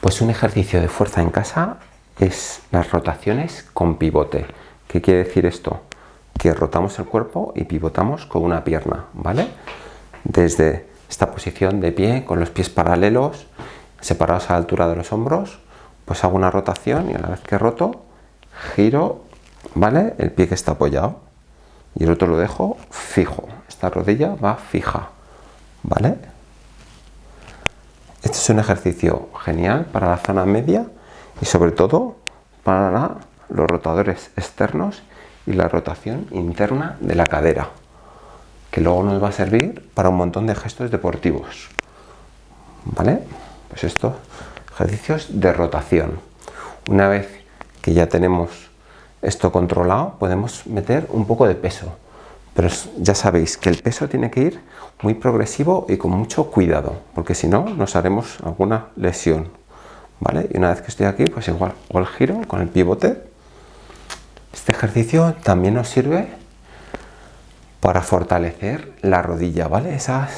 Pues un ejercicio de fuerza en casa es las rotaciones con pivote. ¿Qué quiere decir esto? Que rotamos el cuerpo y pivotamos con una pierna, ¿vale? Desde esta posición de pie, con los pies paralelos, separados a la altura de los hombros, pues hago una rotación y a la vez que roto, giro, ¿vale? El pie que está apoyado y el otro lo dejo fijo. Esta rodilla va fija, ¿vale? Este es un ejercicio genial para la zona media y sobre todo para los rotadores externos y la rotación interna de la cadera que luego nos va a servir para un montón de gestos deportivos ¿vale? pues estos ejercicios de rotación una vez que ya tenemos esto controlado podemos meter un poco de peso pero ya sabéis que el peso tiene que ir muy progresivo y con mucho cuidado, porque si no nos haremos alguna lesión. ¿Vale? Y una vez que estoy aquí, pues igual hago el giro con el pivote. Este ejercicio también nos sirve para fortalecer la rodilla, ¿vale? Esa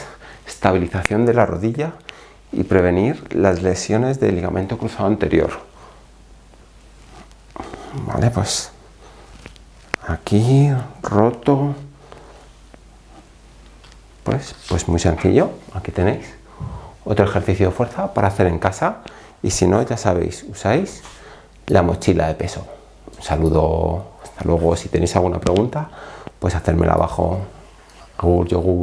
estabilización de la rodilla y prevenir las lesiones del ligamento cruzado anterior. Vale, pues aquí roto pues, pues muy sencillo, aquí tenéis otro ejercicio de fuerza para hacer en casa y si no, ya sabéis, usáis la mochila de peso. Un saludo, hasta luego, si tenéis alguna pregunta, pues hacérmela abajo. Agur, yogur.